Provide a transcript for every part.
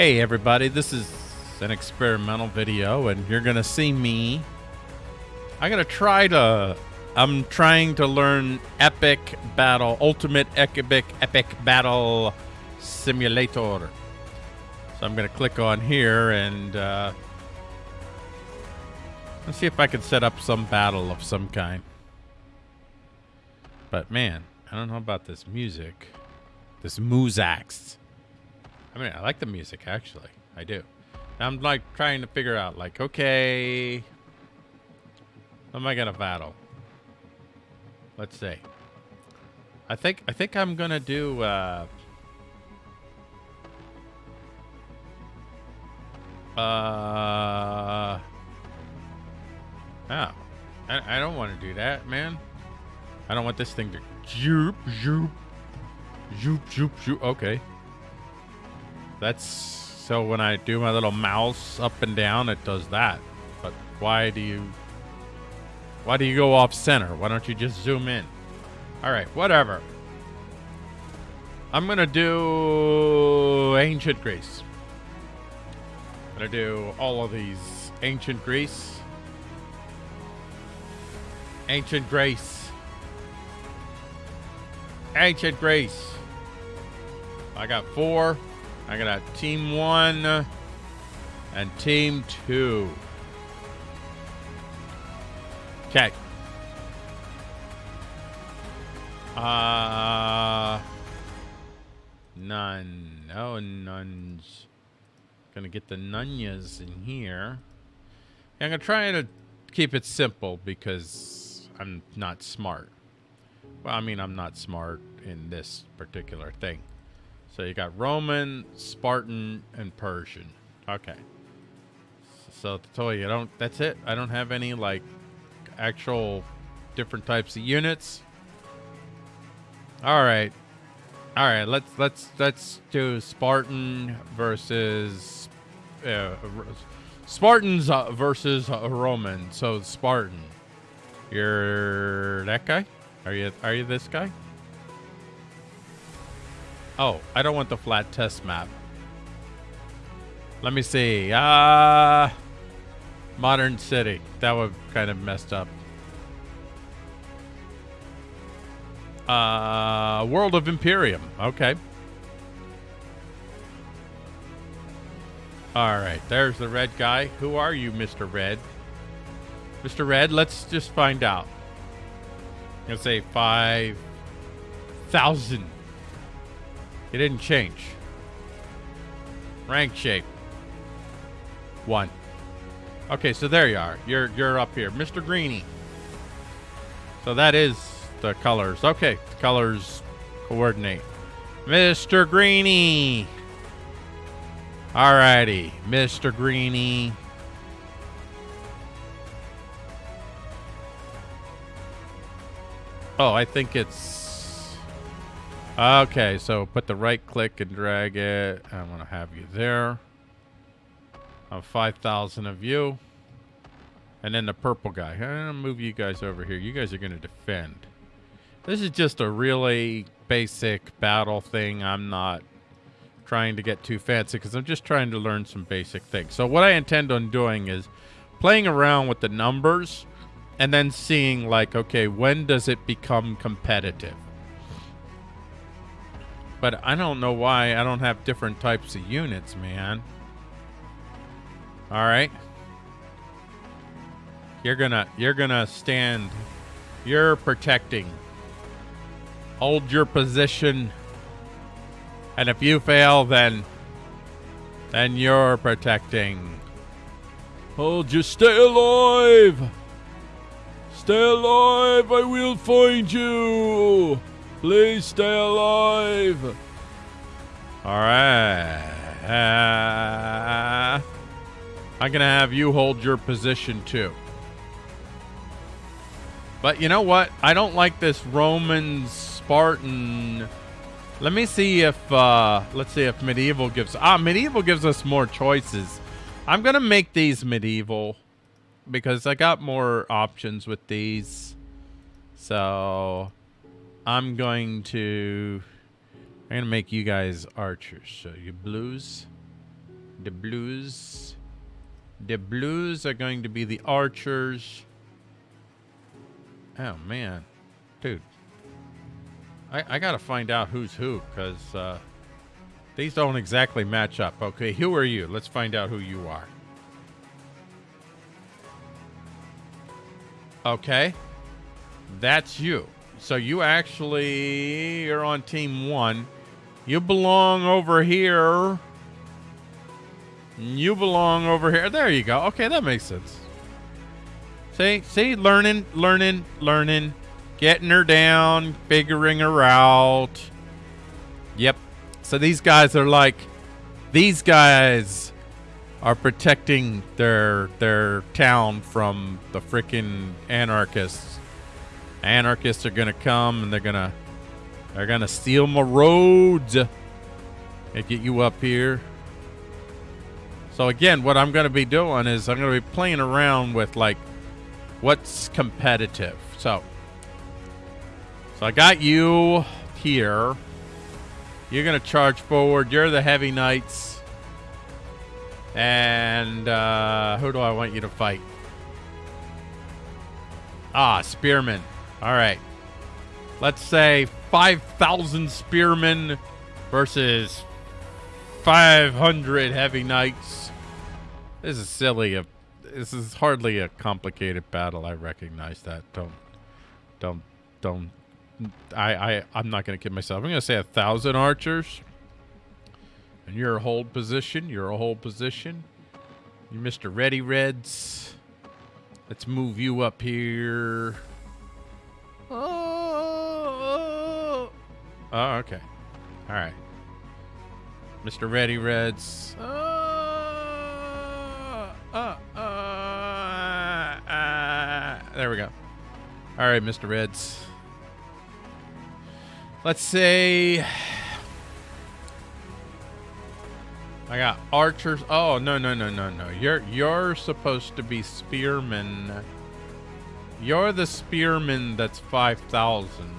Hey everybody, this is an experimental video and you're gonna see me. I'm gonna try to, I'm trying to learn Epic Battle, Ultimate Epic, Epic Battle Simulator. So I'm gonna click on here and uh, let's see if I can set up some battle of some kind. But man, I don't know about this music. This Musax. I mean, I like the music, actually. I do. I'm, like, trying to figure out, like, okay... Am I gonna battle? Let's see. I think, I think I'm gonna do, uh... Uh... Oh. I, I don't want to do that, man. I don't want this thing to... Zoop, zoop. Zoop, zoop, zoop. Okay. That's so when I do my little mouse up and down, it does that. But why do you why do you go off center? Why don't you just zoom in? All right, whatever. I'm gonna do ancient Greece. I'm gonna do all of these ancient Greece. Ancient Greece. Ancient Greece. I got four. I got a team one and team two. Okay. Uh, none. No nuns. Gonna get the nunyas in here. Yeah, I'm gonna try to keep it simple because I'm not smart. Well, I mean, I'm not smart in this particular thing. So you got Roman, Spartan, and Persian. Okay. So to tell you, I don't. That's it. I don't have any like actual different types of units. All right, all right. Let's let's let's do Spartan versus uh, Spartans uh, versus uh, Roman. So Spartan, you're that guy. Are you are you this guy? Oh, I don't want the flat test map. Let me see. Uh, modern city. That would kind of messed up. Uh, World of Imperium. Okay. All right, there's the red guy. Who are you, Mr. Red? Mr. Red, let's just find out. I'm going to say 5,000. It didn't change. Rank shape. One. Okay, so there you are. You're you're up here. Mr. Greeny. So that is the colors. Okay, the colors coordinate. Mr. Greeny. Alrighty, Mr. Greeny. Oh, I think it's Okay, so put the right click and drag it. I want to have you there. Of 5,000 of you. And then the purple guy. I'm going to move you guys over here. You guys are going to defend. This is just a really basic battle thing. I'm not trying to get too fancy because I'm just trying to learn some basic things. So what I intend on doing is playing around with the numbers and then seeing like, okay, when does it become competitive? But I don't know why I don't have different types of units, man. All right. You're gonna, you're gonna stand. You're protecting. Hold your position. And if you fail, then, then you're protecting. Hold just stay alive. Stay alive. I will find you. Please stay alive. All right. Uh, I'm going to have you hold your position too. But you know what? I don't like this Roman Spartan. Let me see if, uh, let's see if medieval gives, ah, medieval gives us more choices. I'm going to make these medieval because I got more options with these. So I'm going to I'm gonna make you guys archers. So you blues. The blues. The blues are going to be the archers. Oh, man. Dude. I, I got to find out who's who, because uh, these don't exactly match up. Okay, who are you? Let's find out who you are. Okay. That's you. So you actually you're on team one. You belong over here. You belong over here. There you go. Okay, that makes sense. See, see, learning, learning, learning, getting her down, figuring her out. Yep. So these guys are like, these guys are protecting their their town from the freaking anarchists. Anarchists are gonna come and they're gonna they're gonna steal my roads and get you up here. So again, what I'm gonna be doing is I'm gonna be playing around with like what's competitive. So so I got you here. You're gonna charge forward. You're the heavy knights. And uh, who do I want you to fight? Ah, spearmen. All right. Let's say 5,000 spearmen versus 500 heavy knights. This is silly. Uh, this is hardly a complicated battle. I recognize that. Don't, don't, don't. I, I, I'm not going to kid myself. I'm going to say a thousand archers. And you're a hold position. You're a hold position. You're Mr. Ready Reds. Let's move you up here. Oh, oh okay. All right. Mr. Ready Reds. Uh, uh, uh, uh, there we go. All right, Mr. Reds. Let's say I got archers. Oh no no no no no! You're you're supposed to be spearmen. You're the spearman that's five thousand.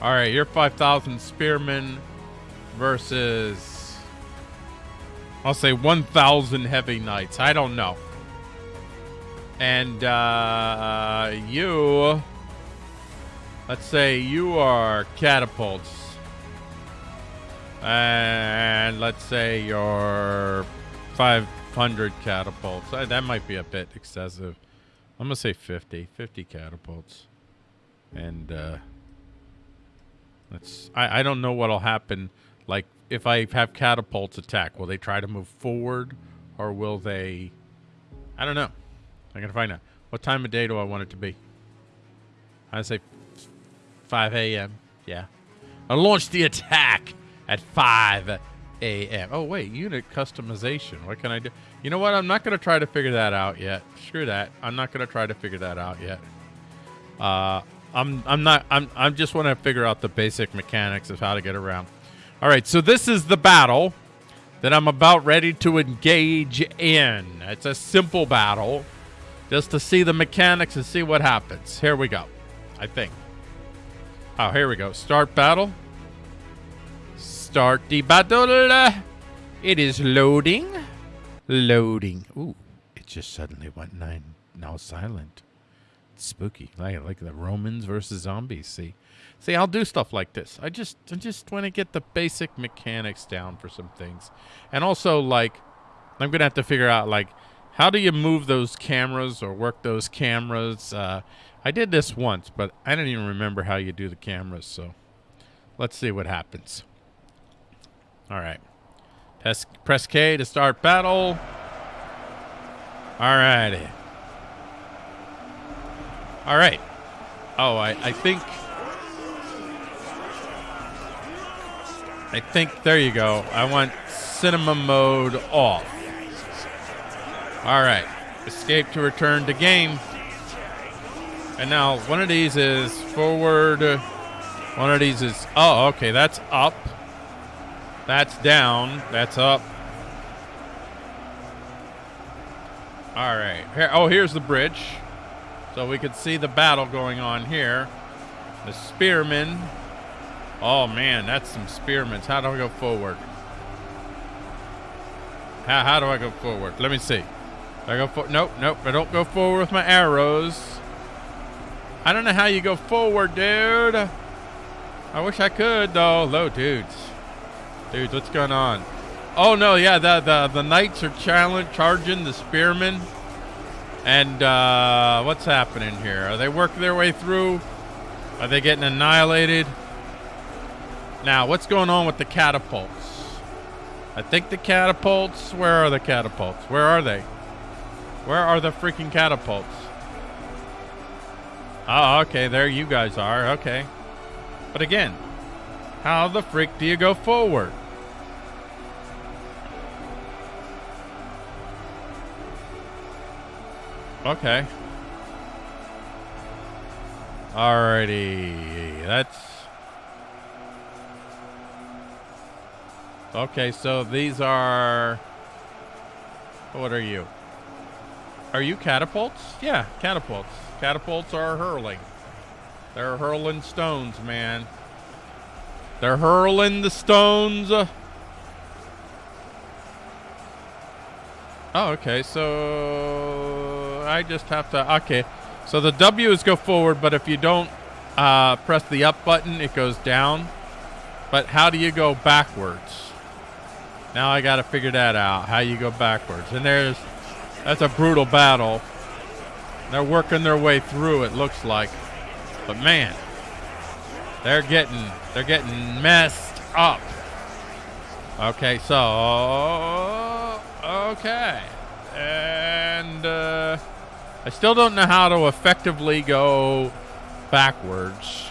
All right, you're five thousand spearmen versus I'll say one thousand heavy knights. I don't know. And uh, you, let's say you are catapults and let's say your 500 catapults. Uh, that might be a bit excessive. I'm going to say 50. 50 catapults. And uh, let's. I, I don't know what'll happen. Like, if I have catapults attack, will they try to move forward? Or will they... I don't know. I'm going to find out. What time of day do I want it to be? I say 5 a.m. Yeah. I launch the attack at 5 a.m. Oh, wait, unit customization. What can I do? You know what? I'm not going to try to figure that out yet. Screw that. I'm not going to try to figure that out yet. Uh, I'm I'm not I'm I'm just want to figure out the basic mechanics of how to get around. All right, so this is the battle that I'm about ready to engage in. It's a simple battle just to see the mechanics and see what happens. Here we go. I think. Oh, here we go. Start battle start the battle. It is loading. Loading. Ooh, it just suddenly went nine. Now silent. It's spooky. Like like the Romans versus zombies. See, see, I'll do stuff like this. I just I just want to get the basic mechanics down for some things, and also like I'm gonna have to figure out like how do you move those cameras or work those cameras. Uh, I did this once, but I don't even remember how you do the cameras. So let's see what happens. All right. Press, press K to start battle. All righty. All right. Oh, I, I think... I think, there you go. I want cinema mode off. All right. Escape to return to game. And now one of these is forward. One of these is, oh, okay, that's up. That's down. That's up. All right. Here, oh, here's the bridge. So we could see the battle going on here. The spearmen Oh man, that's some spearments. How do I go forward? How, how do I go forward? Let me see. I go for Nope, nope. I don't go forward with my arrows. I don't know how you go forward, dude. I wish I could though. Low dudes. Dudes, what's going on? Oh no, yeah, the the the knights are challenge charging the spearmen. And uh, what's happening here? Are they working their way through? Are they getting annihilated? Now, what's going on with the catapults? I think the catapults. Where are the catapults? Where are they? Where are the freaking catapults? Oh, okay. There you guys are. Okay. But again, how the freak do you go forward? Okay. Alrighty. That's... Okay, so these are... What are you? Are you catapults? Yeah, catapults. Catapults are hurling. They're hurling stones, man. They're hurling the stones. Oh, okay. So I just have to. Okay. So the W is go forward, but if you don't uh, press the up button, it goes down. But how do you go backwards? Now I got to figure that out. How you go backwards? And there's that's a brutal battle. They're working their way through. It looks like. But man, they're getting they're getting messed up. Okay, so okay, and uh, I still don't know how to effectively go backwards.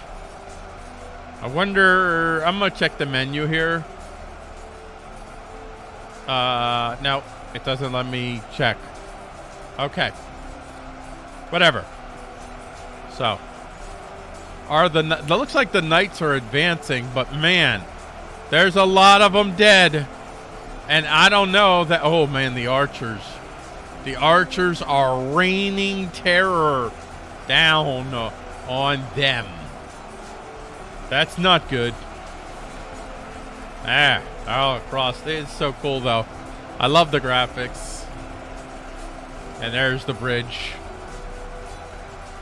I wonder. I'm gonna check the menu here. Uh, no, it doesn't let me check. Okay. Whatever. So, are the that looks like the knights are advancing, but man, there's a lot of them dead. And I don't know that oh man, the archers. The archers are raining terror down on them. That's not good. Ah, all across. It's so cool though. I love the graphics. And there's the bridge.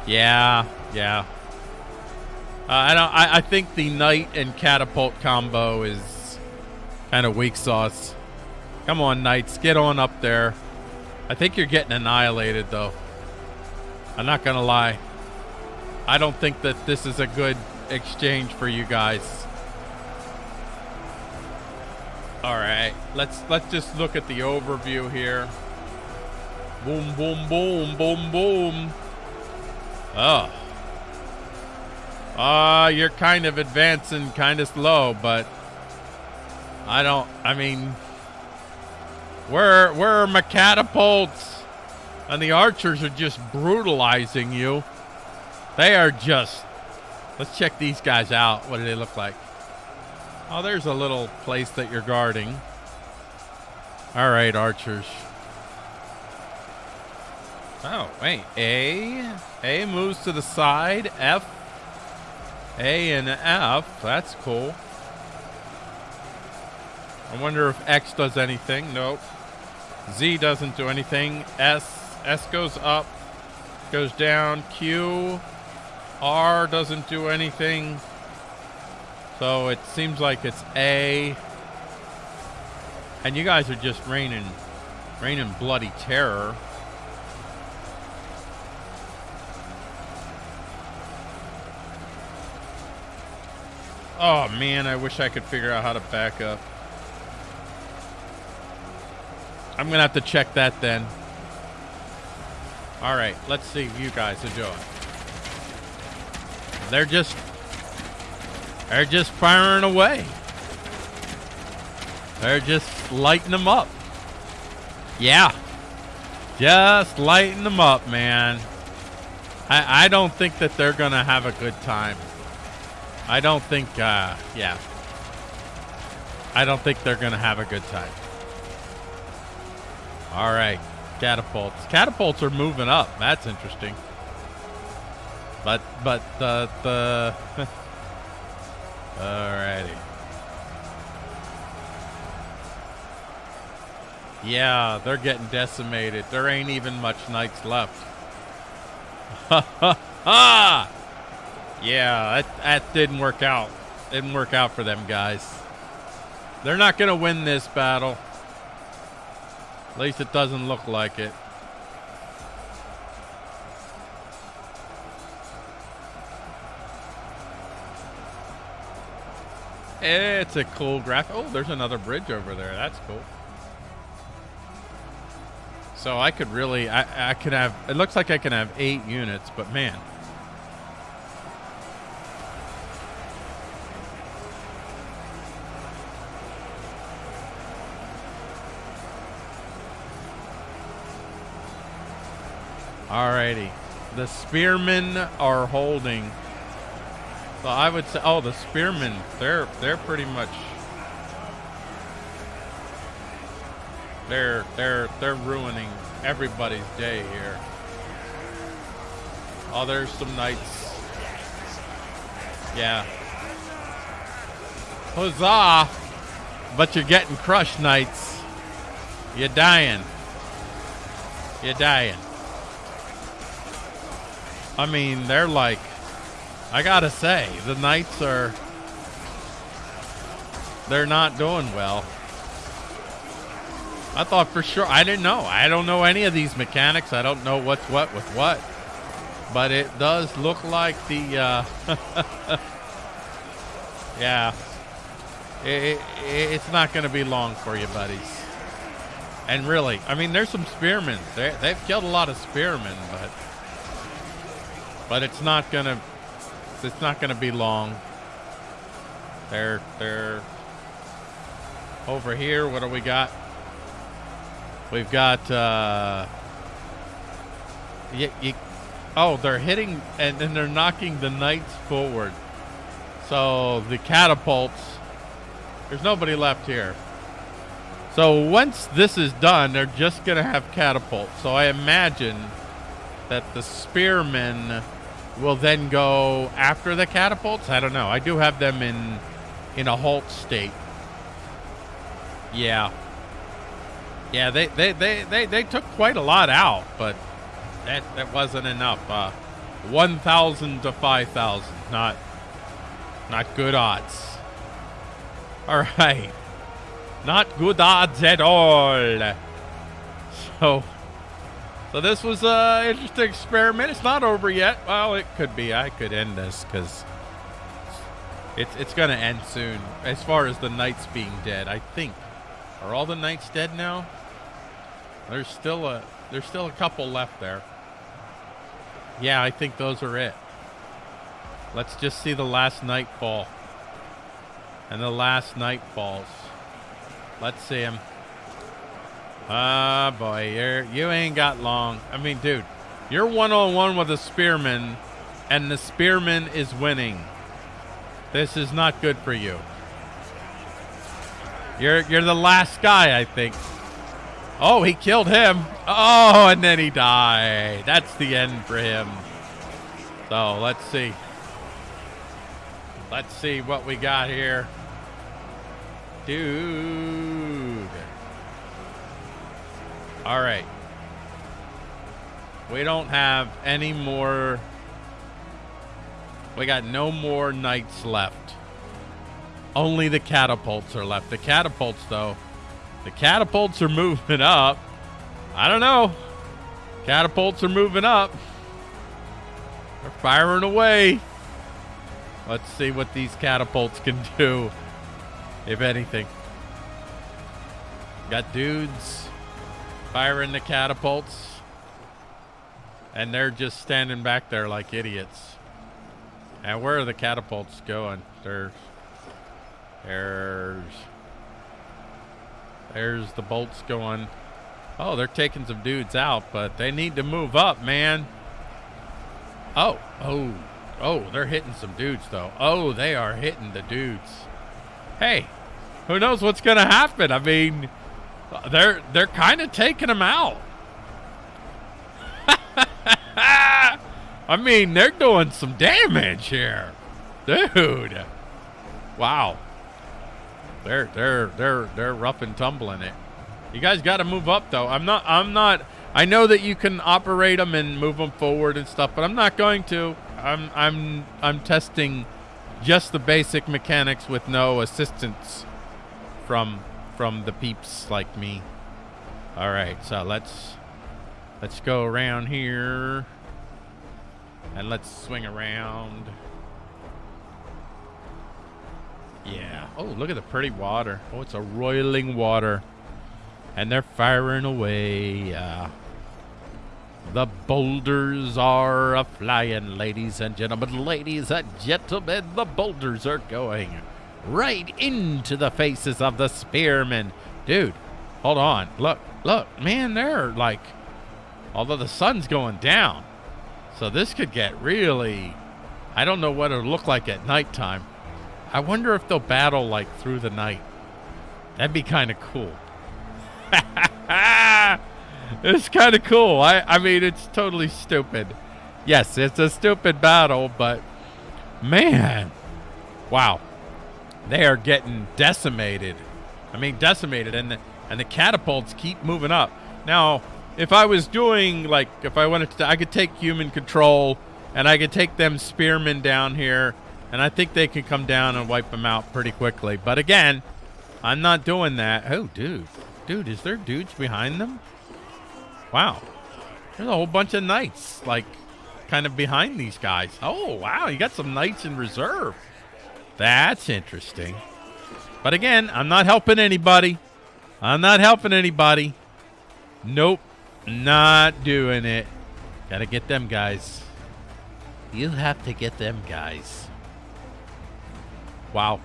Yeah, yeah. Uh, I. I, I think the knight and catapult combo is kind of weak sauce. Come on, knights, get on up there. I think you're getting annihilated, though. I'm not gonna lie. I don't think that this is a good exchange for you guys. All right, let's let's just look at the overview here. Boom, boom, boom, boom, boom. Oh. Uh, you're kind of advancing kind of slow, but I don't, I mean, where, where are my catapults? And the archers are just brutalizing you. They are just, let's check these guys out. What do they look like? Oh, there's a little place that you're guarding. All right, archers. Oh, wait. A. A moves to the side. F a and F. That's cool. I wonder if X does anything. Nope. Z doesn't do anything. S. S goes up. Goes down. Q. R doesn't do anything. So it seems like it's A. And you guys are just raining, raining bloody terror. Oh man, I wish I could figure out how to back up. I'm gonna have to check that then. All right, let's see you guys doing. They're just, they're just firing away. They're just lighting them up. Yeah, just lighting them up, man. I I don't think that they're gonna have a good time. I don't think, uh, yeah. I don't think they're going to have a good time. All right. Catapults. Catapults are moving up. That's interesting. But, but the, the, Alrighty. Yeah, they're getting decimated. There ain't even much knights left. Ha ha ha! Yeah, that, that didn't work out. Didn't work out for them guys. They're not going to win this battle. At least it doesn't look like it. It's a cool graphic. Oh, there's another bridge over there. That's cool. So I could really, I, I could have, it looks like I can have eight units, but man. The spearmen are holding. So I would say, oh, the spearmen, they're, they're pretty much They're they're they're ruining everybody's day here. Oh, there's some knights. Yeah. Huzzah! But you're getting crushed, knights. You're dying. You're dying. I mean, they're like, I gotta say, the knights are, they're not doing well. I thought for sure. I didn't know. I don't know any of these mechanics. I don't know what's what with what. But it does look like the. Uh, yeah. It, it, it's not going to be long for you, buddies. And really, I mean, there's some spearmen. They, they've killed a lot of spearmen, but. But it's not to. It's not to be long. They're. They're. Over here, what do we got? We've got, uh, you, you, oh, they're hitting and then they're knocking the knights forward. So the catapults, there's nobody left here. So once this is done, they're just going to have catapults. So I imagine that the spearmen will then go after the catapults. I don't know. I do have them in in a halt state. Yeah. Yeah, they, they, they, they, they took quite a lot out, but that, that wasn't enough. Uh, 1,000 to 5,000. Not, not good odds. All right. Not good odds at all. So, so this was an interesting experiment. It's not over yet. Well, it could be. I could end this because it's, it's going to end soon. As far as the knights being dead, I think. Are all the knights dead now? There's still a there's still a couple left there. Yeah, I think those are it. Let's just see the last nightfall. And the last night falls. Let's see him. Ah, boy, you're you ain't got long. I mean, dude, you're one on one with a spearman, and the spearman is winning. This is not good for you. You're you're the last guy, I think. Oh, he killed him. Oh, and then he died. That's the end for him. So let's see. Let's see what we got here. Dude. All right. We don't have any more. We got no more knights left. Only the catapults are left. The catapults, though, the catapults are moving up. I don't know. Catapults are moving up. They're firing away. Let's see what these catapults can do, if anything. Got dudes firing the catapults. And they're just standing back there like idiots. And where are the catapults going? There's, there's there's the bolts going. Oh, they're taking some dudes out, but they need to move up, man. Oh, oh, oh, they're hitting some dudes, though. Oh, they are hitting the dudes. Hey, who knows what's going to happen? I mean, they're they're kind of taking them out. I mean, they're doing some damage here. Dude. Wow. They're they're they're they're rough and tumbling it. You guys got to move up though. I'm not I'm not I know that you can operate them and move them forward and stuff, but I'm not going to. I'm I'm I'm testing just the basic mechanics with no assistance from from the peeps like me. All right, so let's let's go around here and let's swing around. Yeah. Oh, look at the pretty water. Oh, it's a roiling water. And they're firing away. Uh, the boulders are a flying, ladies and gentlemen. Ladies and gentlemen, the boulders are going right into the faces of the spearmen. Dude, hold on. Look, look, man, they're like, although the sun's going down. So this could get really, I don't know what it'll look like at nighttime. I wonder if they'll battle like through the night. That'd be kind of cool. it's kind of cool. I, I mean, it's totally stupid. Yes, it's a stupid battle, but man, wow, they are getting decimated. I mean, decimated, and the and the catapults keep moving up. Now, if I was doing like, if I wanted to, I could take human control, and I could take them spearmen down here and I think they can come down and wipe them out pretty quickly. But again, I'm not doing that. Oh, dude. Dude, is there dudes behind them? Wow. There's a whole bunch of knights, like, kind of behind these guys. Oh, wow. You got some knights in reserve. That's interesting. But again, I'm not helping anybody. I'm not helping anybody. Nope. Not doing it. Gotta get them guys. You have to get them guys. Wow.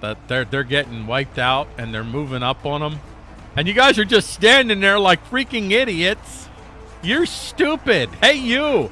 That they're they're getting wiped out and they're moving up on them. And you guys are just standing there like freaking idiots. You're stupid. Hey you.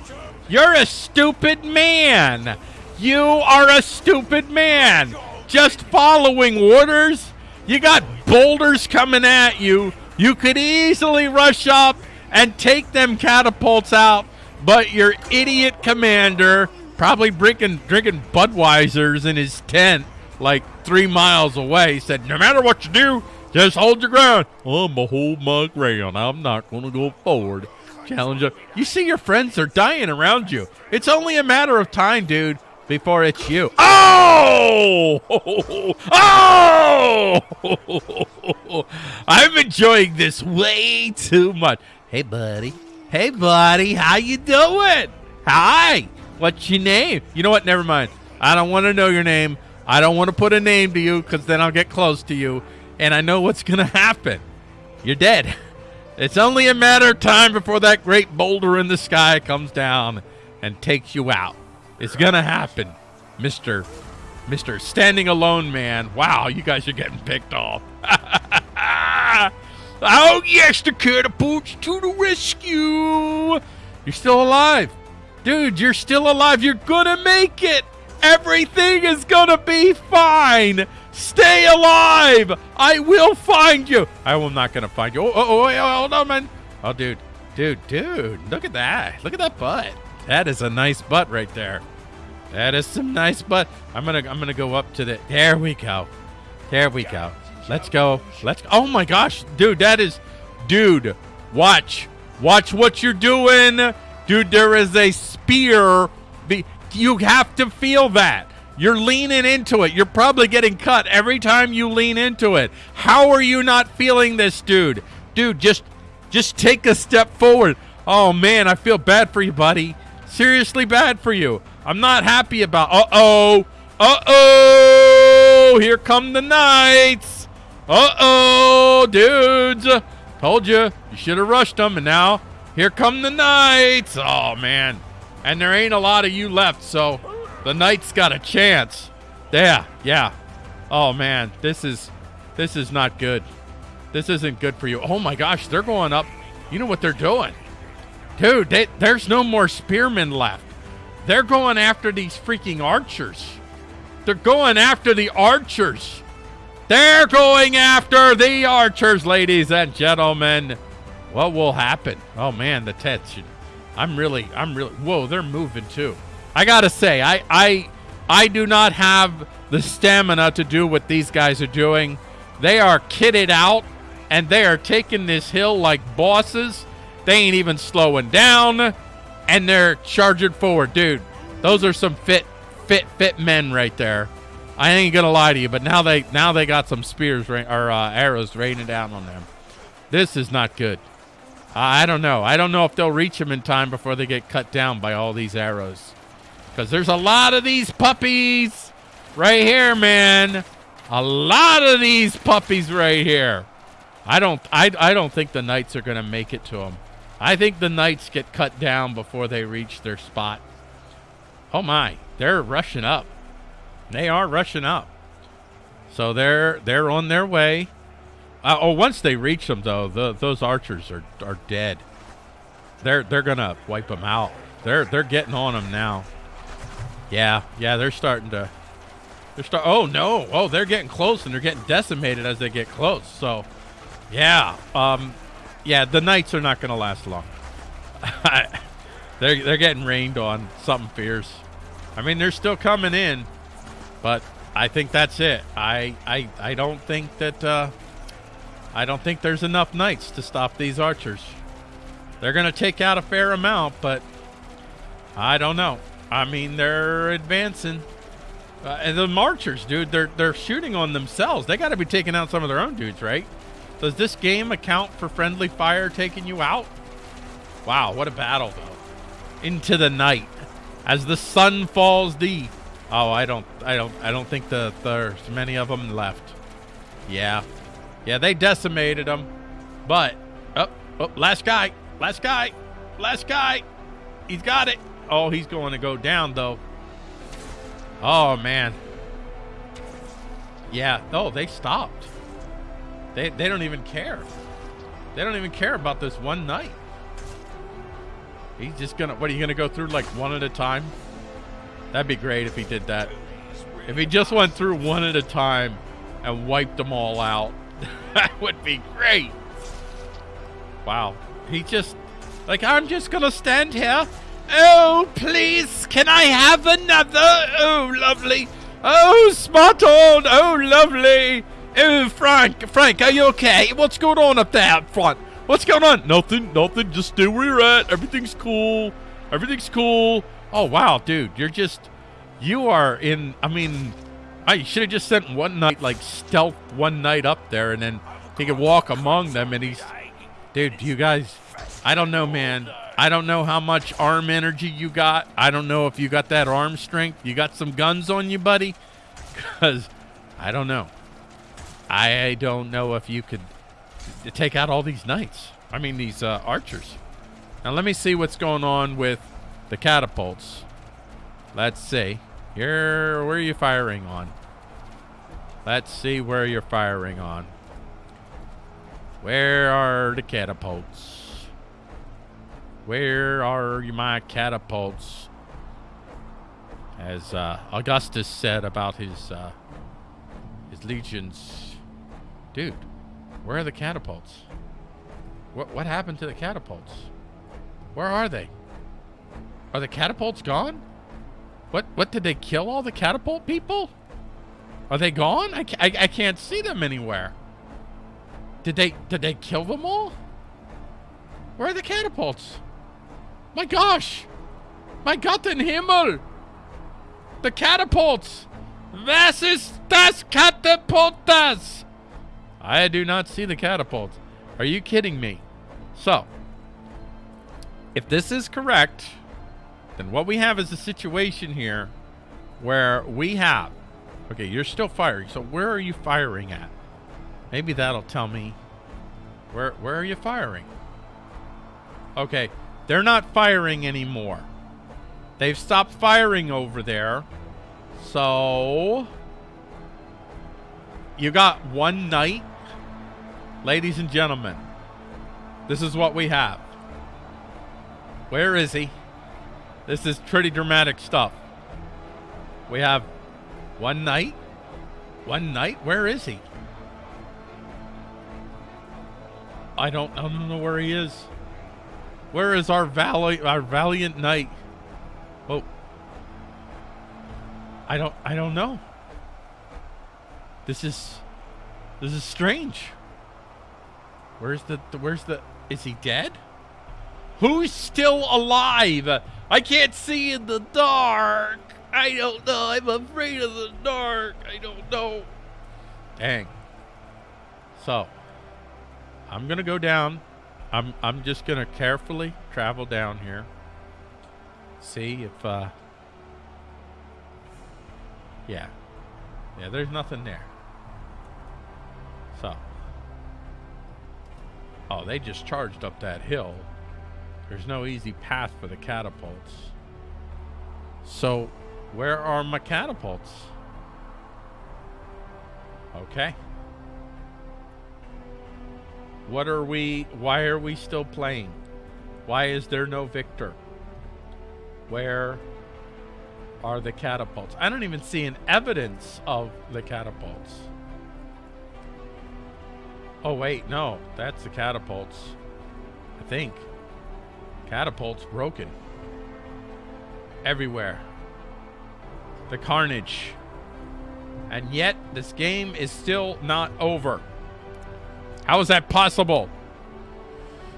You're a stupid man. You are a stupid man. Just following orders. You got boulders coming at you. You could easily rush up and take them catapults out, but your idiot commander probably drinking drinking Budweisers in his tent like three miles away. Said, "No matter what you do, just hold your ground." I'm gonna hold my ground. I'm not gonna go forward. Challenger, you see your friends are dying around you. It's only a matter of time, dude, before it's you. Oh! Oh! I'm enjoying this way too much. Hey, buddy. Hey, buddy. How you doing? Hi. What's your name? You know what? Never mind. I don't want to know your name. I don't want to put a name to you because then I'll get close to you. And I know what's going to happen. You're dead. It's only a matter of time before that great boulder in the sky comes down and takes you out. It's to happen, Mr. Mr. Standing Alone Man. Wow, you guys are getting picked off. oh, yes, the catapults to the rescue. You're still alive. Dude, you're still alive. You're gonna make it. Everything is gonna be fine. Stay alive. I will find you. I am not gonna find you. Oh, oh, oh, oh, hold on, man. Oh, dude, dude, dude. Look at that. Look at that butt. That is a nice butt right there. That is some nice butt. I'm gonna, I'm gonna go up to the. There we go. There we go. Let's go. Let's. Oh my gosh, dude, that is, dude. Watch, watch what you're doing. Dude, there is a spear. You have to feel that. You're leaning into it. You're probably getting cut every time you lean into it. How are you not feeling this, dude? Dude, just just take a step forward. Oh man, I feel bad for you, buddy. Seriously bad for you. I'm not happy about. Uh-oh. Uh-oh. Here come the knights. Uh-oh, dudes. Told you. You should have rushed them and now here come the knights. Oh, man. And there ain't a lot of you left, so the knights got a chance. Yeah, yeah. Oh, man. This is this is not good. This isn't good for you. Oh, my gosh. They're going up. You know what they're doing? Dude, they, there's no more spearmen left. They're going after these freaking archers. They're going after the archers. They're going after the archers, ladies and gentlemen. What will happen? Oh man, the tension. I'm really, I'm really. Whoa, they're moving too. I gotta say, I, I, I do not have the stamina to do what these guys are doing. They are kitted out and they are taking this hill like bosses. They ain't even slowing down and they're charging forward. Dude, those are some fit, fit, fit men right there. I ain't gonna lie to you, but now they now they got some spears or uh, arrows raining down on them. This is not good. I don't know. I don't know if they'll reach them in time before they get cut down by all these arrows. Because there's a lot of these puppies right here, man. A lot of these puppies right here. I don't. I. I don't think the knights are gonna make it to them. I think the knights get cut down before they reach their spot. Oh my! They're rushing up. They are rushing up. So they're they're on their way. Uh, oh, once they reach them though, the, those archers are are dead. They're they're gonna wipe them out. They're they're getting on them now. Yeah, yeah, they're starting to. They're start. Oh no! Oh, they're getting close and they're getting decimated as they get close. So, yeah, um, yeah, the knights are not gonna last long. they're they're getting rained on. Something fierce. I mean, they're still coming in, but I think that's it. I I I don't think that. Uh, I don't think there's enough knights to stop these archers. They're gonna take out a fair amount, but I don't know. I mean, they're advancing. Uh, and the marchers, dude, they're they're shooting on themselves. They got to be taking out some of their own dudes, right? Does this game account for friendly fire taking you out? Wow, what a battle though. Into the night as the sun falls deep. Oh, I don't I don't I don't think the there's many of them left. Yeah. Yeah, they decimated them. But oh, oh last guy. Last guy. Last guy. He's got it. Oh, he's going to go down, though. Oh, man. Yeah. Oh, they stopped. They, they don't even care. They don't even care about this one knight. He's just to... What, are you to go through, like, one at a time? That'd be great if he did that. If he just went through one at a time and wiped them all out, that would be great. Wow. He just... Like, I'm just to stand here Oh, please, can I have another? Oh, lovely. Oh, spot on. Oh, lovely. Oh, Frank, Frank, are you okay? What's going on up there up front? What's going on? Nothing, nothing. Just stay where you're at. Everything's cool. Everything's cool. Oh, wow, dude, you're just, you are in, I mean, I should have just sent one night, like, stealth one night up there, and then he could walk among them, and he's, dude, you guys, I don't know, man. I don't know how much arm energy you got. I don't know if you got that arm strength. You got some guns on you, buddy? Because I don't know. I don't know if you could take out all these knights. I mean, these uh, archers. Now, let me see what's going on with the catapults. Let's see. Here, where are you firing on? Let's see where you're firing on. Where are the catapults? Where are my catapults? As uh, Augustus said about his uh, his legions. Dude, where are the catapults? What what happened to the catapults? Where are they? Are the catapults gone? What what did they kill all the catapult people? Are they gone? I, I, I can't see them anywhere. Did they did they kill them all? Where are the catapults? My gosh! My Gott in Himmel! The catapults! Was ist das Catapultas? I do not see the catapults. Are you kidding me? So, if this is correct, then what we have is a situation here where we have... Okay, you're still firing. So where are you firing at? Maybe that'll tell me. Where, where are you firing? Okay, they're not firing anymore. They've stopped firing over there. So... You got one knight. Ladies and gentlemen. This is what we have. Where is he? This is pretty dramatic stuff. We have one knight. One knight? Where is he? I don't, I don't know where he is. Where is our valiant, our valiant knight? Oh. I don't I don't know. This is this is strange. Where's the, where's the is he dead? Who's still alive? I can't see in the dark. I don't know. I'm afraid of the dark. I don't know. Dang. So, I'm going to go down. I'm I'm just going to carefully travel down here. See if uh Yeah. Yeah, there's nothing there. So. Oh, they just charged up that hill. There's no easy path for the catapults. So, where are my catapults? Okay. What are we, why are we still playing? Why is there no victor? Where are the catapults? I don't even see an evidence of the catapults. Oh, wait, no. That's the catapults. I think. Catapults broken. Everywhere. The carnage. And yet, this game is still not over. How is that possible?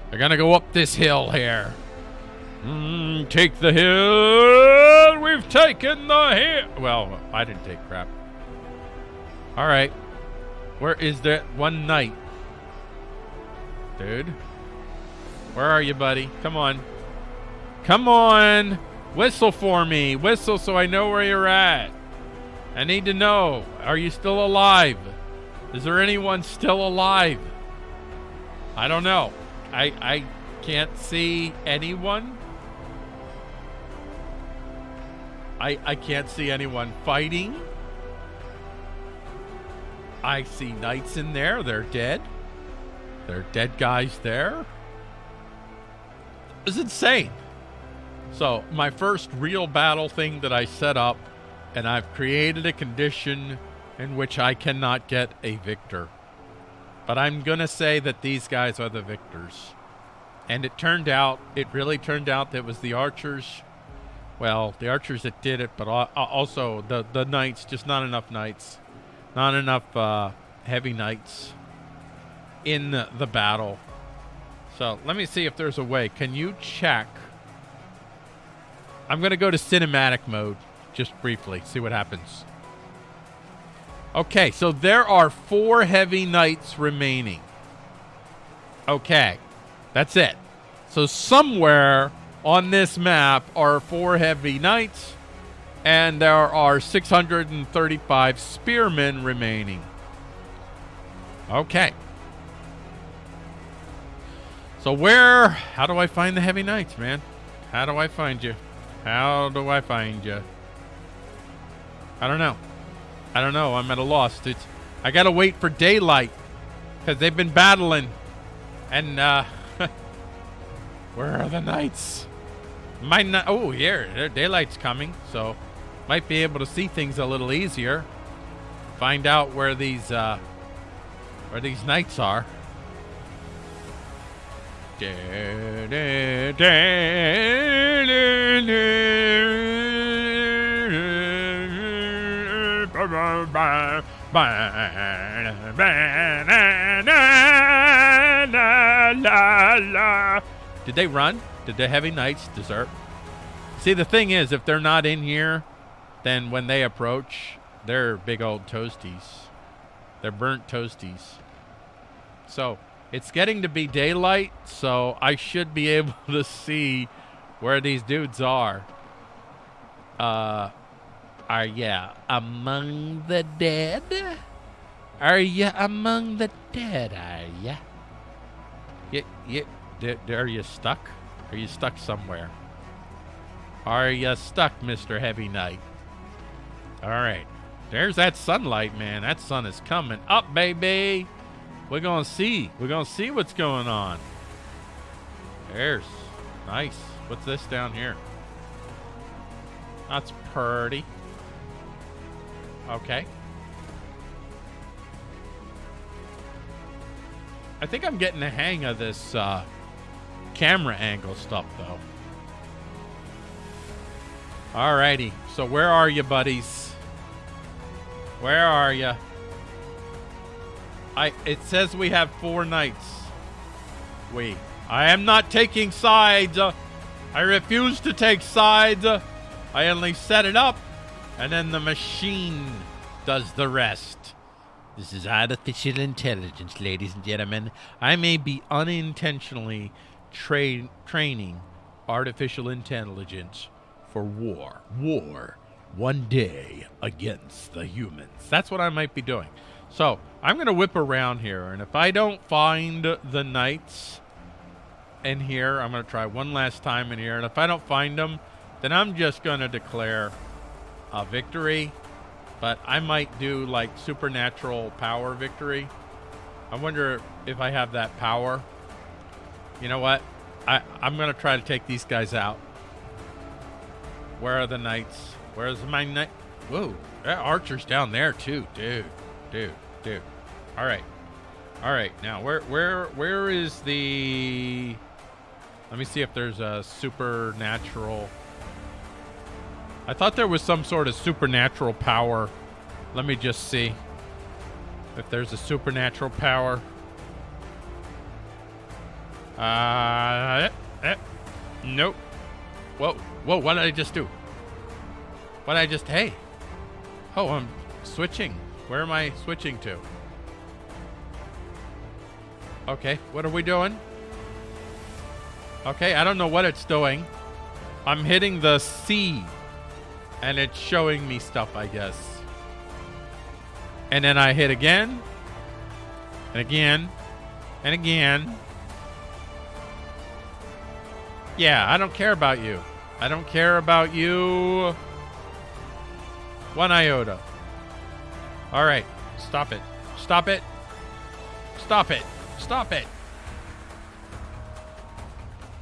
They're gonna go up this hill here. Mm, take the hill. We've taken the hill. Well, I didn't take crap. All right. Where is that one knight? Dude. Where are you, buddy? Come on. Come on. Whistle for me. Whistle so I know where you're at. I need to know. Are you still alive? Is there anyone still alive? I don't know. I I can't see anyone. I I can't see anyone fighting. I see knights in there. They're dead. They're dead guys there. It's insane. So, my first real battle thing that I set up, and I've created a condition in which I cannot get a victor. But I'm going to say that these guys are the victors. And it turned out, it really turned out that it was the archers. Well, the archers that did it, but also the, the knights, just not enough knights. Not enough uh, heavy knights in the battle. So let me see if there's a way. Can you check? I'm going to go to cinematic mode just briefly, see what happens. Okay, so there are four heavy knights remaining. Okay, that's it. So somewhere on this map are four heavy knights, and there are 635 spearmen remaining. Okay. So where, how do I find the heavy knights, man? How do I find you? How do I find you? I don't know. I don't know. I'm at a loss. It's, I gotta wait for daylight because they've been battling. And uh, where are the knights? My ni- oh here, daylight's coming, so might be able to see things a little easier. Find out where these uh, where these knights are. Did they run? Did the heavy knights desert? See, the thing is, if they're not in here, then when they approach, they're big old toasties. They're burnt toasties. So, it's getting to be daylight, so I should be able to see where these dudes are. Uh, are ya among the dead? Are ya among the dead, are ya? You, you, are you stuck? Are you stuck somewhere? Are you stuck, Mr. Heavy Knight? All right. There's that sunlight, man. That sun is coming up, baby. We're going to see. We're going to see what's going on. There's. Nice. What's this down here? That's pretty. Okay. I think I'm getting the hang of this uh, camera angle stuff, though. Alrighty. So where are you, buddies? Where are you? I. It says we have four knights. We. I am not taking sides. I refuse to take sides. I only set it up, and then the machine does the rest. This is artificial intelligence, ladies and gentlemen. I may be unintentionally tra- training artificial intelligence for war. War. One day against the humans. That's what I might be doing. So I'm going to whip around here, and if I don't find the knights in here, I'm going to try one last time in here, and if I don't find them, then I'm just going to declare a victory. But I might do like supernatural power victory. I wonder if I have that power. You know what? I, I'm going to try to take these guys out. Where are the knights? Where's my knight? Whoa, that archer's down there too, dude, dude, dude. All right, all right. Now, where, where, where is the? Let me see if there's a supernatural. I thought there was some sort of supernatural power. Let me just see if there's a supernatural power. Uh, eh, eh, nope. Whoa, whoa, what did I just do? What did I just, hey. Oh, I'm switching. Where am I switching to? Okay, what are we doing? Okay, I don't know what it's doing. I'm hitting the C. And it's showing me stuff, I guess. And then I hit again. And again. And again. Yeah, I don't care about you. I don't care about you. One iota. All right. Stop it. Stop it. Stop it. Stop it.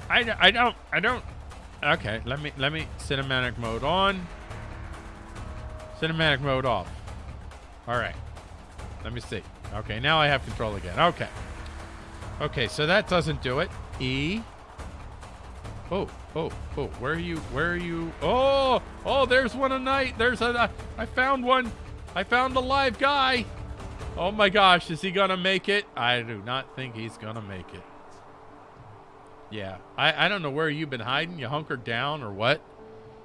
I, I don't I don't okay let me let me cinematic mode on cinematic mode off all right let me see okay now I have control again okay okay so that doesn't do it E Oh, oh, oh, where are you? Where are you? Oh, oh, there's one a knight. There's a, I found one. I found a live guy. Oh my gosh, is he gonna make it? I do not think he's gonna make it. Yeah, I, I don't know where you've been hiding. You hunkered down or what?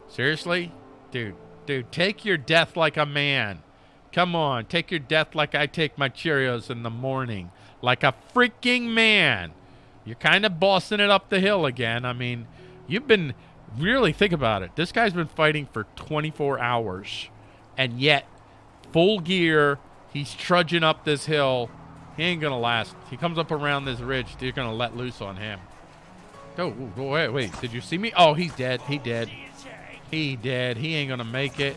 Seriously? Dude, dude, take your death like a man. Come on, take your death like I take my Cheerios in the morning. Like a freaking man. You're kind of bossing it up the hill again. I mean, you've been really think about it. This guy's been fighting for 24 hours, and yet full gear. He's trudging up this hill. He ain't gonna last. He comes up around this ridge. You're gonna let loose on him. Oh, wait, wait. Did you see me? Oh, he's dead. He dead. He dead. He ain't gonna make it.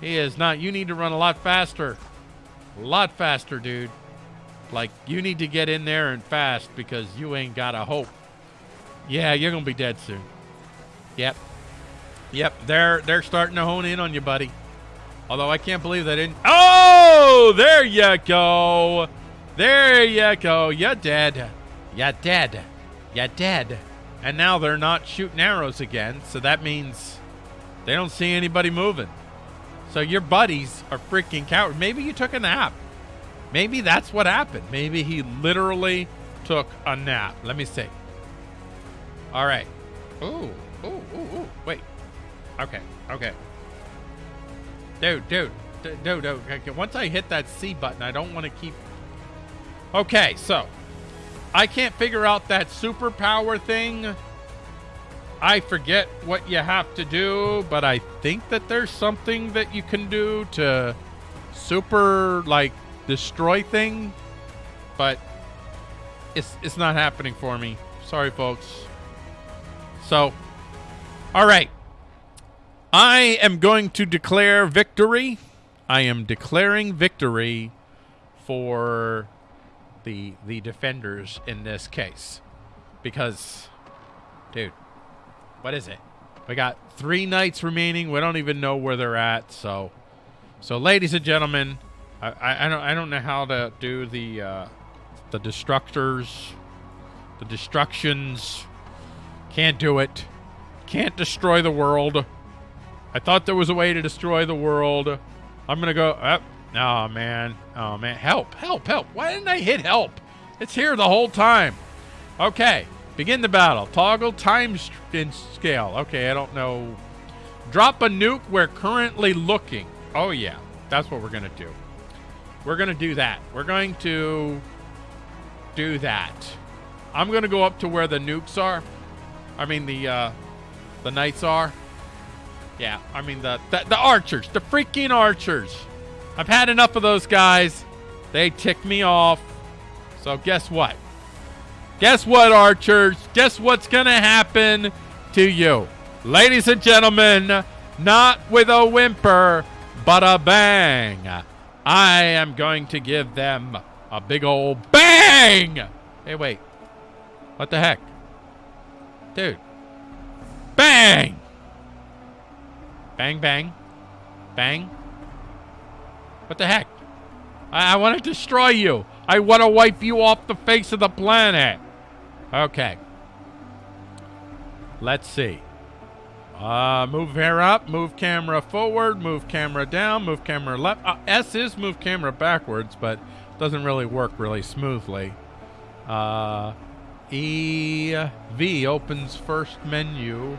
He is not. You need to run a lot faster. A lot faster, dude. Like, you need to get in there and fast because you ain't got a hope. Yeah, you're going to be dead soon. Yep. Yep, they're they're starting to hone in on you, buddy. Although I can't believe they didn't. Oh, there you go. There you go. You're dead. You're dead. You're dead. And now they're not shooting arrows again, so that means they don't see anybody moving. So your buddies are freaking cowards. Maybe you took a nap. Maybe that's what happened. Maybe he literally took a nap. Let me see. All right. Ooh, ooh, ooh, ooh. Wait. Okay, okay. Dude, dude, dude, dude. Once I hit that C button, I don't want to keep. Okay, so I can't figure out that superpower thing. I forget what you have to do, but I think that there's something that you can do to super like destroy thing, but it's it's not happening for me. Sorry, folks. So, all right. I am going to declare victory. I am declaring victory for the the defenders in this case. Because dude, what is it? We got 3 knights remaining. We don't even know where they're at, so so ladies and gentlemen, I, I don't I don't know how to do the uh, the destructors, the destructions. Can't do it. Can't destroy the world. I thought there was a way to destroy the world. I'm gonna go. Uh, Oh, man. Oh, man. Help, help, help. Why didn't I hit help? It's here the whole time. Okay. Begin the battle. Toggle time scale. Okay, I don't know. Drop a nuke. We're currently looking. Oh, yeah. That's what we're going to do. We're going to do that. We're going to do that. I'm going to go up to where the nukes are. I mean, the, uh, the knights are. Yeah, I mean, the, the, the archers. The freaking archers. I've had enough of those guys. They tick me off. So guess what? Guess what, archers? Guess what's going to happen to you? Ladies and gentlemen, not with a whimper, but a bang. I am going to give them a big old bang. Hey, wait. What the heck? Dude. Bang! Bang, bang. Bang. What the heck? I, I want to destroy you. I want to wipe you off the face of the planet. Okay. Let's see. Uh, move hair up, move camera forward, move camera down, move camera left. Uh, S is move camera backwards, but doesn't really work really smoothly. Uh, E V opens first menu,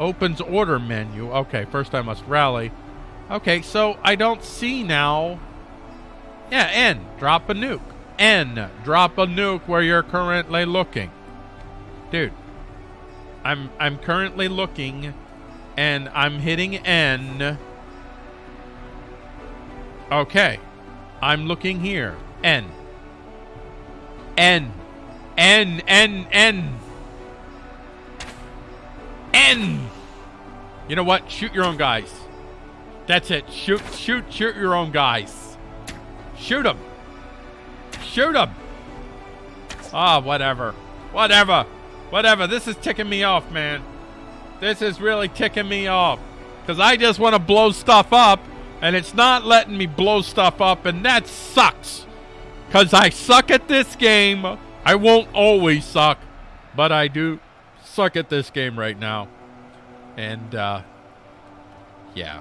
opens order menu. Okay, first I must rally. Okay, so I don't see now. Yeah, N, drop a nuke. N, drop a nuke where you're currently looking. Dude, I'm I'm currently looking and I'm hitting N. Okay. I'm looking here. N. N. N. N. N. N. You know what? Shoot your own guys. That's it. Shoot, shoot, shoot your own guys. Shoot them. Shoot them. Ah, oh, whatever. Whatever. Whatever. This is ticking me off, man. This is really ticking me off. Because I just want to blow stuff up, and it's not letting me blow stuff up, and that sucks. Because I suck at this game. I won't always suck, but I do suck at this game right now. And, uh, yeah.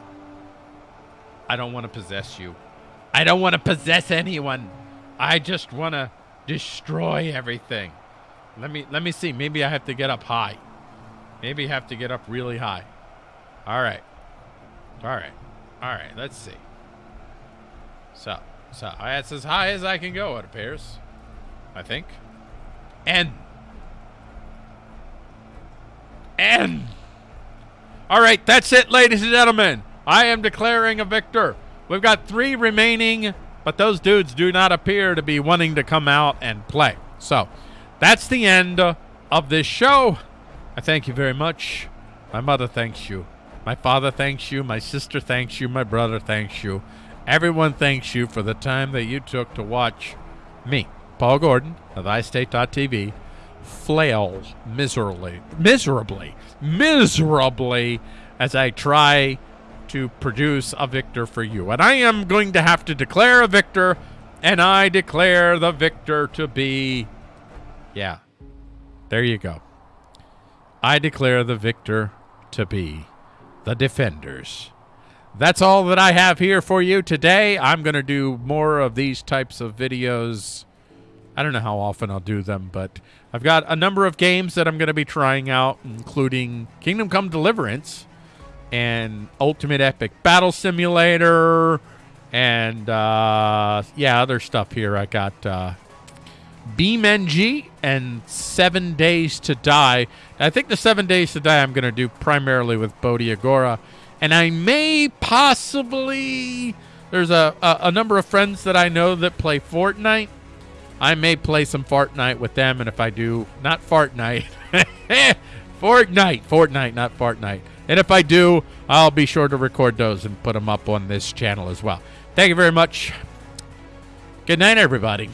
I don't want to possess you. I don't want to possess anyone. I just want to destroy everything. Let me let me see. Maybe I have to get up high. Maybe I have to get up really high. All right. All right. All right. Let's see. So, so that's as high as I can go, it appears. I think. And. And. All right. That's it, ladies and gentlemen. I am declaring a victor. We've got three remaining, but those dudes do not appear to be wanting to come out and play. So, that's the end of this show. I thank you very much. My mother thanks you. My father thanks you. My sister thanks you. My brother thanks you. Everyone thanks you for the time that you took to watch me, Paul Gordon of iState.tv, flail miserably, miserably, miserably as I try to produce a victor for you. And I am going to have to declare a victor, and I declare the victor to be yeah. There you go. I declare the victor to be the defenders. That's all that I have here for you today. I'm going to do more of these types of videos. I don't know how often I'll do them, but I've got a number of games that I'm going to be trying out, including Kingdom Come Deliverance and Ultimate Epic Battle Simulator and, uh, yeah, other stuff here. I got uh, BeamNG and Seven Days to Die. I think the Seven Days to Die I'm going to do primarily with Bodhi Agora. And I may possibly... There's a, a, a, number of friends that I know that play Fortnite. I may play some Fortnite with them, and if I do, not Fortnite. Fortnite, Fortnite, not Fortnite. And if I do, I'll be sure to record those and put them up on this channel as well. Thank you very much. Good night, everybody.